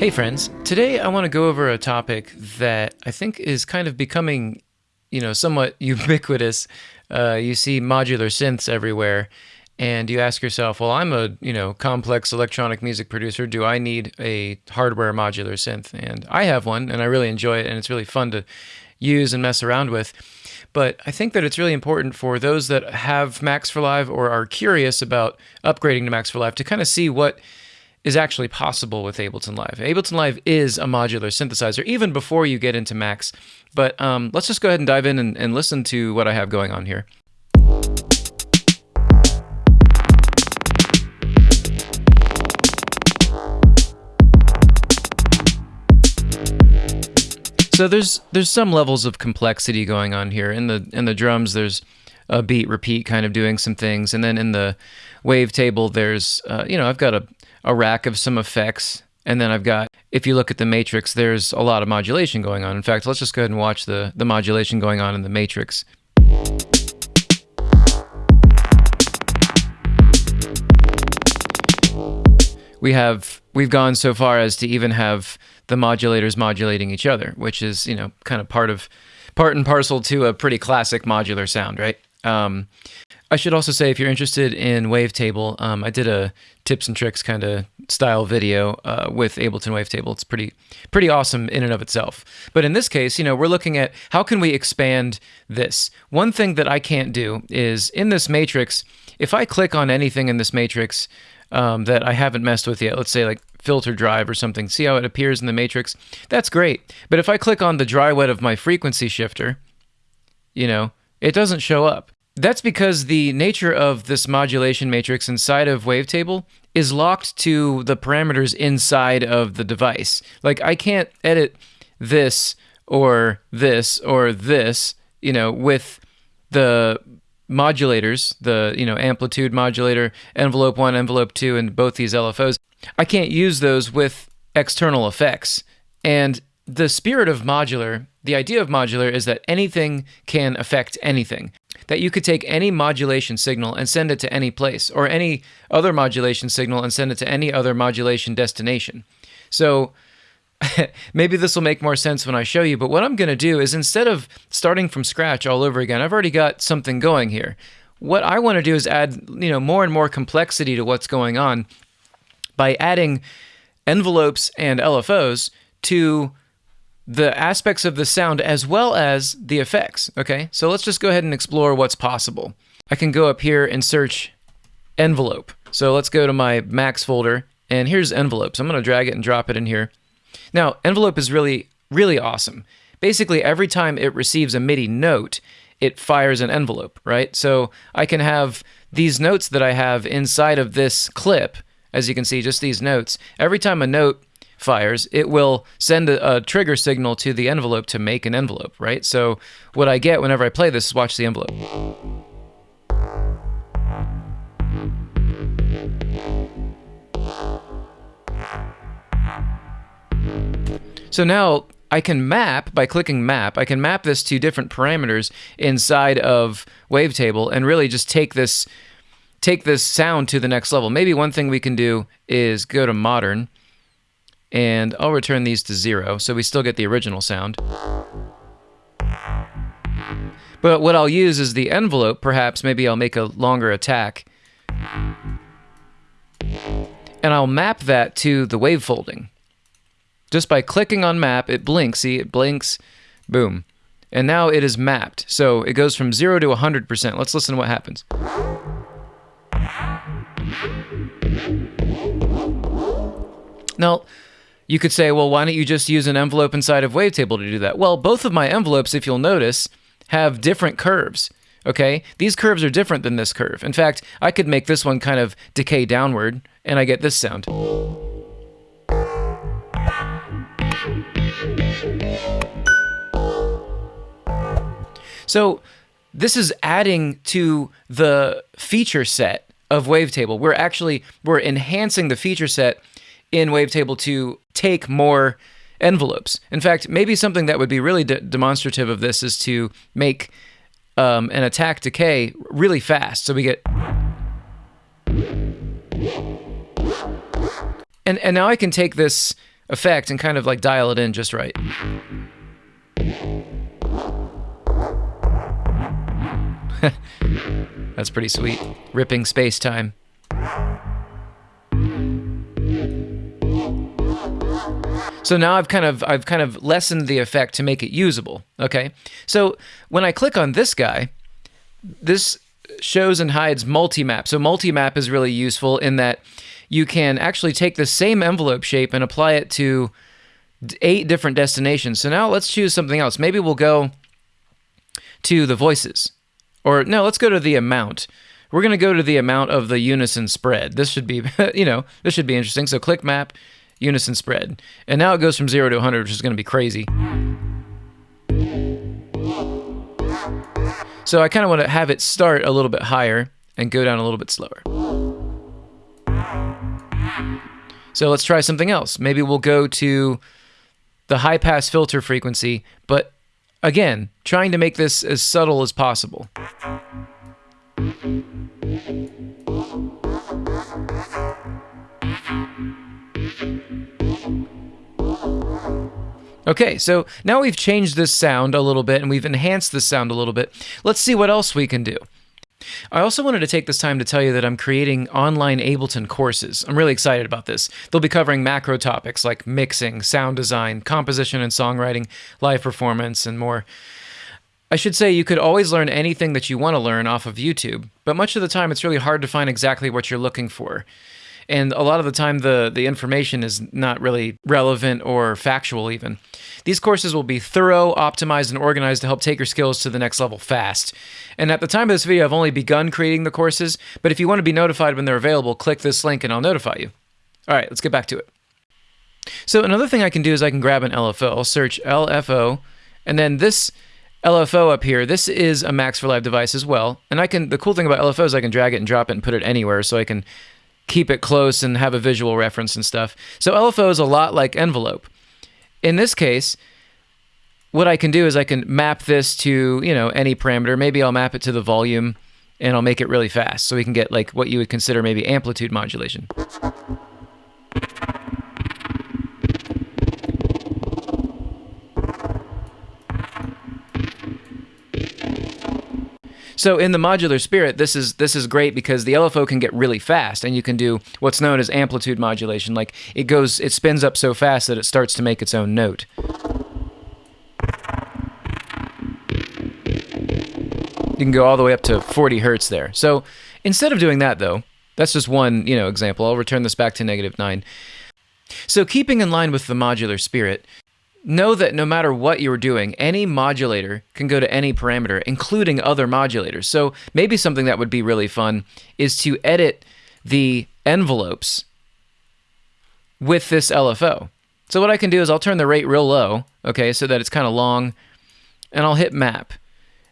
Hey, friends. Today I want to go over a topic that I think is kind of becoming, you know, somewhat ubiquitous. Uh, you see modular synths everywhere, and you ask yourself, well, I'm a, you know, complex electronic music producer. Do I need a hardware modular synth? And I have one, and I really enjoy it, and it's really fun to use and mess around with. But I think that it's really important for those that have Max for Live or are curious about upgrading to Max for Live to kind of see what is actually possible with Ableton Live. Ableton Live is a modular synthesizer, even before you get into Max. But um, let's just go ahead and dive in and, and listen to what I have going on here. So there's there's some levels of complexity going on here. In the in the drums, there's a beat repeat kind of doing some things, and then in the wavetable, there's uh, you know I've got a a rack of some effects, and then I've got if you look at the matrix, there's a lot of modulation going on. In fact, let's just go ahead and watch the the modulation going on in the matrix. We have we've gone so far as to even have the modulators modulating each other, which is you know kind of part of part and parcel to a pretty classic modular sound, right? Um, I should also say, if you're interested in Wavetable, um, I did a tips and tricks kind of style video uh, with Ableton Wavetable. It's pretty pretty awesome in and of itself. But in this case, you know, we're looking at how can we expand this. One thing that I can't do is in this matrix, if I click on anything in this matrix um, that I haven't messed with yet, let's say like filter drive or something, see how it appears in the matrix? That's great. But if I click on the dry wet of my frequency shifter, you know, it doesn't show up. That's because the nature of this modulation matrix inside of Wavetable is locked to the parameters inside of the device. Like I can't edit this or this or this, you know, with the modulators, the, you know, amplitude modulator, envelope 1, envelope 2 and both these LFOs. I can't use those with external effects. And the spirit of modular, the idea of modular is that anything can affect anything. That you could take any modulation signal and send it to any place, or any other modulation signal and send it to any other modulation destination. So maybe this will make more sense when I show you, but what I'm going to do is instead of starting from scratch all over again, I've already got something going here. What I want to do is add, you know, more and more complexity to what's going on by adding envelopes and LFOs to the aspects of the sound as well as the effects. Okay, so let's just go ahead and explore what's possible. I can go up here and search envelope. So let's go to my Max folder, and here's envelopes. I'm going to drag it and drop it in here. Now, envelope is really, really awesome. Basically, every time it receives a MIDI note, it fires an envelope, right? So I can have these notes that I have inside of this clip, as you can see, just these notes. Every time a note fires, it will send a, a, trigger signal to the envelope to make an envelope, right? So what I get whenever I play this is watch the envelope. So now I can map by clicking map. I can map this to different parameters inside of Wavetable and really just take this take this sound to the next level. Maybe one thing we can do is go to modern and I'll return these to zero, so we still get the original sound. But what I'll use is the envelope, perhaps maybe I'll make a longer attack. And I'll map that to the wave folding. Just by clicking on map, it blinks, see, it blinks, boom. And now it is mapped. So it goes from 0 to 100%. Let's listen to what happens. Now, you could say, well, why don't you just use an envelope inside of Wavetable to do that? Well, both of my envelopes, if you'll notice, have different curves. Okay, these curves are different than this curve. In fact, I could make this one kind of decay downward, and I get this sound. So this is adding to the feature set of Wavetable. We're actually we're enhancing the feature set in Wavetable to take more envelopes. In fact, maybe something that would be really de demonstrative of this is to make um, an attack decay really fast. So we get. And, and now I can take this effect and kind of like dial it in just right. That's pretty sweet. Ripping space time. So now I've kind of I've kind of lessened the effect to make it usable. Okay. So when I click on this guy, this shows and hides multi-map. So multi-map is really useful in that you can actually take the same envelope shape and apply it to eight different destinations. So now let's choose something else. Maybe we'll go to the voices. Or no, let's go to the amount. We're going to go to the amount of the unison spread. This should be, you know, this should be interesting. So click map, unison spread. And now it goes from 0 to 100, which is going to be crazy. So I kind of want to have it start a little bit higher and go down a little bit slower. So let's try something else. Maybe we'll go to the high pass filter frequency, but again, trying to make this as subtle as possible. Okay, so now we've changed this sound a little bit and we've enhanced this sound a little bit. Let's see what else we can do. I also wanted to take this time to tell you that I'm creating online Ableton courses. I'm really excited about this. They'll be covering macro topics like mixing, sound design, composition and songwriting, live performance, and more. I should say you could always learn anything that you want to learn off of YouTube, but much of the time it's really hard to find exactly what you're looking for and a lot of the time the the information is not really relevant or factual even. These courses will be thorough, optimized, and organized to help take your skills to the next level fast. And at the time of this video, I've only begun creating the courses, but if you want to be notified when they're available, click this link and I'll notify you. All right, let's get back to it. So another thing I can do is I can grab an LFO. I'll search LFO, and then this LFO up here, this is a Max for Live device as well. And I can, the cool thing about LFO is I can drag it and drop it and put it anywhere so I can keep it close and have a visual reference and stuff. So LFO is a lot like envelope. In this case, what I can do is I can map this to, you know, any parameter. Maybe I'll map it to the volume and I'll make it really fast so we can get like what you would consider maybe amplitude modulation. So in the modular spirit, this is this is great because the LFO can get really fast, and you can do what's known as amplitude modulation. Like it goes, it spins up so fast that it starts to make its own note. You can go all the way up to 40 hertz there. So instead of doing that, though, that's just one you know example. I'll return this back to negative nine. So keeping in line with the modular spirit, Know that no matter what you're doing, any modulator can go to any parameter, including other modulators. So maybe something that would be really fun is to edit the envelopes with this LFO. So what I can do is I'll turn the rate real low, okay, so that it's kind of long, and I'll hit map.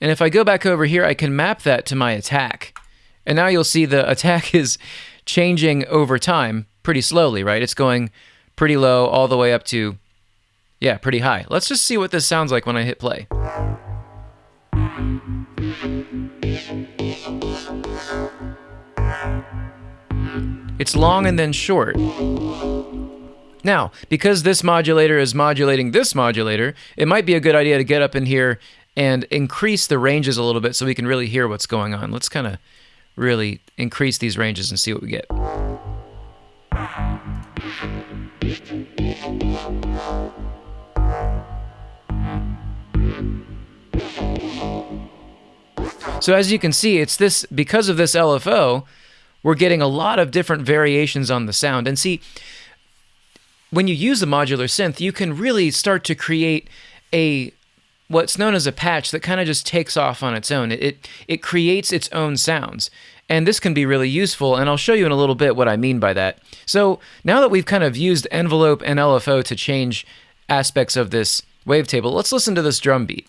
And if I go back over here, I can map that to my attack. And now you'll see the attack is changing over time pretty slowly, right? It's going pretty low all the way up to yeah, pretty high. Let's just see what this sounds like when I hit play. It's long and then short. Now, because this modulator is modulating this modulator, it might be a good idea to get up in here and increase the ranges a little bit so we can really hear what's going on. Let's kind of really increase these ranges and see what we get. So as you can see, it's this because of this LFO, we're getting a lot of different variations on the sound. And see, when you use a modular synth, you can really start to create a what's known as a patch that kind of just takes off on its own. It, it, it creates its own sounds. And this can be really useful, and I'll show you in a little bit what I mean by that. So now that we've kind of used envelope and LFO to change aspects of this wavetable, let's listen to this drum beat.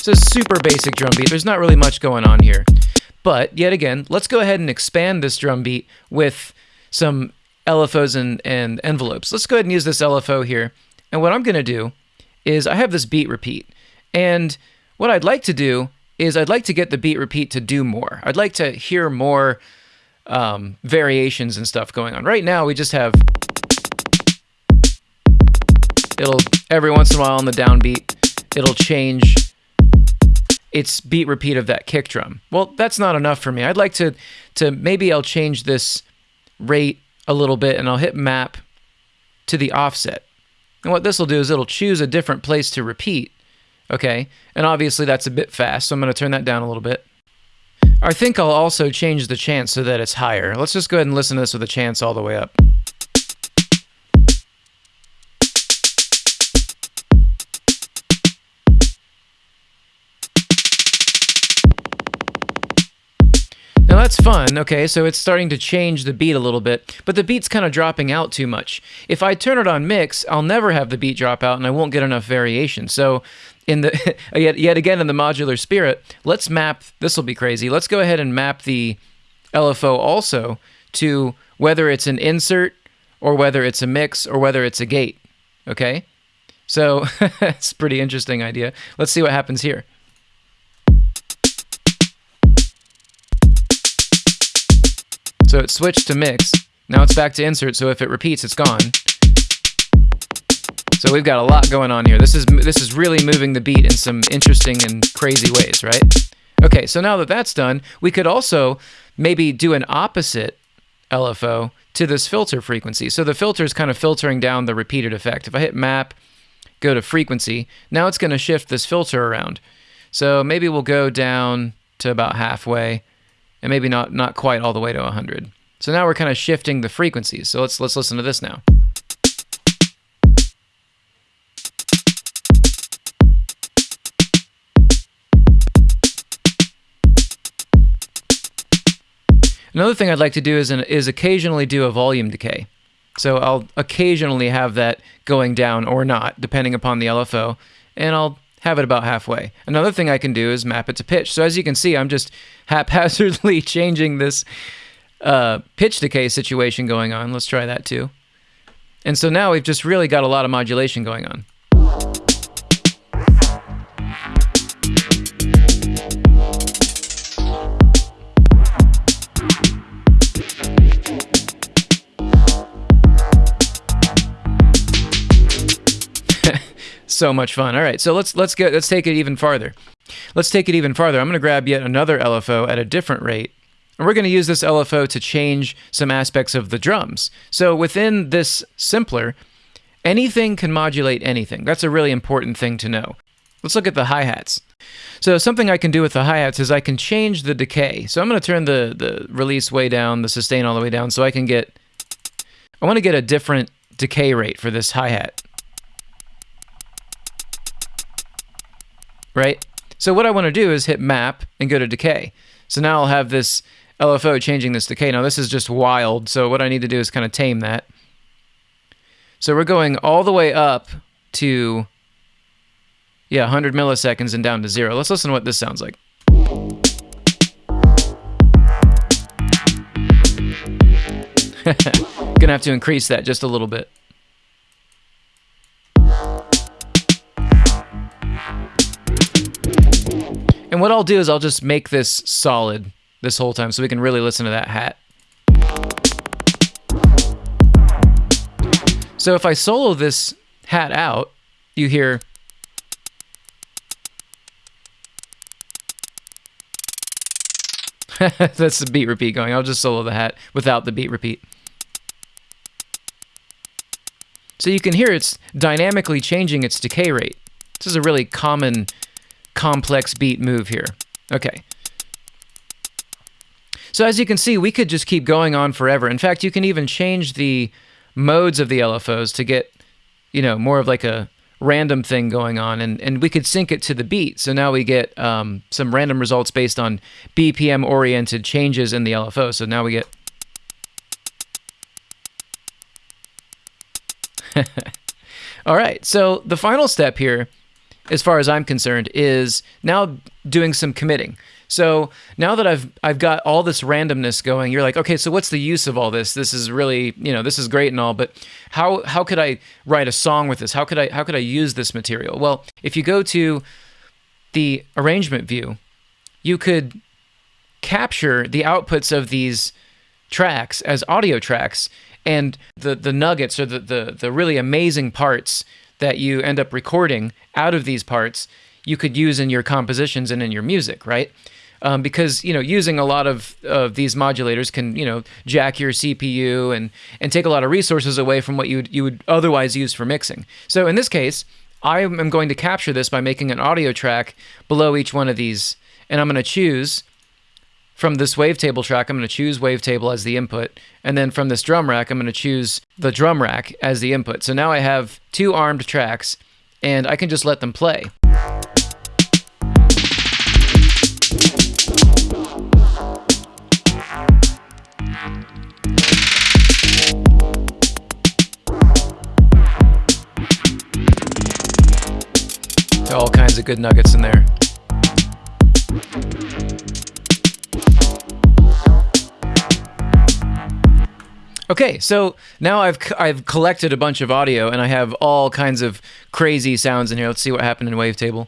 It's a super basic drum beat. There's not really much going on here. But yet again, let's go ahead and expand this drum beat with some LFOs and, and envelopes. Let's go ahead and use this LFO here. And what I'm going to do is I have this beat repeat. And what I'd like to do is I'd like to get the beat repeat to do more. I'd like to hear more um, variations and stuff going on. Right now, we just have it'll every once in a while on the downbeat, it'll change its beat repeat of that kick drum. Well, that's not enough for me. I'd like to to maybe I'll change this rate a little bit and I'll hit map to the offset. And what this will do is it'll choose a different place to repeat. Okay, and obviously that's a bit fast, so I'm going to turn that down a little bit. I think I'll also change the chance so that it's higher. Let's just go ahead and listen to this with a chance all the way up. That's fun, okay, so it's starting to change the beat a little bit, but the beat's kind of dropping out too much. If I turn it on mix, I'll never have the beat drop out and I won't get enough variation. So in the yet, yet again in the modular spirit, let's map, this will be crazy, let's go ahead and map the LFO also to whether it's an insert or whether it's a mix or whether it's a gate, okay? So it's a pretty interesting idea. Let's see what happens here. So it switched to mix. Now it's back to insert, so if it repeats, it's gone. So we've got a lot going on here. This is this is really moving the beat in some interesting and crazy ways, right? Okay, so now that that's done, we could also maybe do an opposite LFO to this filter frequency. So the filter is kind of filtering down the repeated effect. If I hit map, go to frequency, now it's going to shift this filter around. So maybe we'll go down to about halfway and maybe not not quite all the way to 100. So now we're kind of shifting the frequencies. So let's let's listen to this now. Another thing I'd like to do is an, is occasionally do a volume decay. So I'll occasionally have that going down or not, depending upon the LFO, and I'll have it about halfway. Another thing I can do is map it to pitch. So as you can see, I'm just haphazardly changing this uh, pitch decay situation going on. Let's try that too. And so now we've just really got a lot of modulation going on. So much fun. All right, so let's let's get let's take it even farther. Let's take it even farther. I'm going to grab yet another LFO at a different rate. And we're going to use this LFO to change some aspects of the drums. So within this simpler, anything can modulate anything. That's a really important thing to know. Let's look at the hi-hats. So something I can do with the hi-hats is I can change the decay. So I'm going to turn the, the release way down, the sustain all the way down, so I can get, I want to get a different decay rate for this hi-hat. Right? So what I want to do is hit map and go to decay. So now I'll have this LFO changing this decay. Now this is just wild, so what I need to do is kind of tame that. So we're going all the way up to, yeah, 100 milliseconds and down to zero. Let's listen to what this sounds like. Gonna have to increase that just a little bit. And what I'll do is I'll just make this solid this whole time so we can really listen to that hat. So if I solo this hat out, you hear That's the beat repeat going. I'll just solo the hat without the beat repeat. So you can hear it's dynamically changing its decay rate. This is a really common complex beat move here. Okay. So as you can see, we could just keep going on forever. In fact, you can even change the modes of the LFOs to get, you know, more of like a random thing going on, and, and we could sync it to the beat. So now we get um, some random results based on BPM-oriented changes in the LFO. So now we get... All right, so the final step here as far as I'm concerned, is now doing some committing. So now that I've I've got all this randomness going, you're like, okay, so what's the use of all this? This is really, you know, this is great and all, but how how could I write a song with this? How could I how could I use this material? Well, if you go to the arrangement view, you could capture the outputs of these tracks as audio tracks and the the nuggets or the the, the really amazing parts that you end up recording out of these parts you could use in your compositions and in your music right um, because you know using a lot of, of these modulators can you know jack your CPU and and take a lot of resources away from what you you would otherwise use for mixing. So in this case, I am going to capture this by making an audio track below each one of these, and I'm going to choose from this wavetable track. I'm going to choose wavetable as the input, and then from this drum rack, I'm going to choose the drum rack as the input. So now I have two armed tracks, and I can just let them play. There are all kinds of good nuggets in there. Okay, so now I've I've collected a bunch of audio and I have all kinds of crazy sounds in here. Let's see what happened in Wavetable.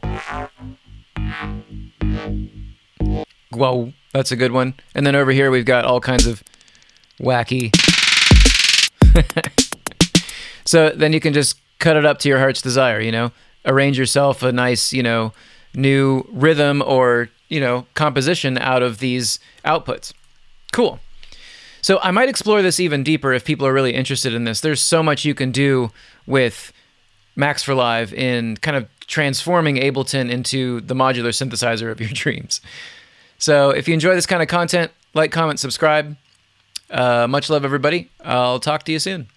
Whoa, that's a good one. And then over here we've got all kinds of wacky. so then you can just cut it up to your heart's desire, you know? arrange yourself a nice, you know, new rhythm or, you know, composition out of these outputs. Cool. So I might explore this even deeper if people are really interested in this. There's so much you can do with Max for Live in kind of transforming Ableton into the modular synthesizer of your dreams. So if you enjoy this kind of content, like, comment, subscribe. Uh, much love, everybody. I'll talk to you soon.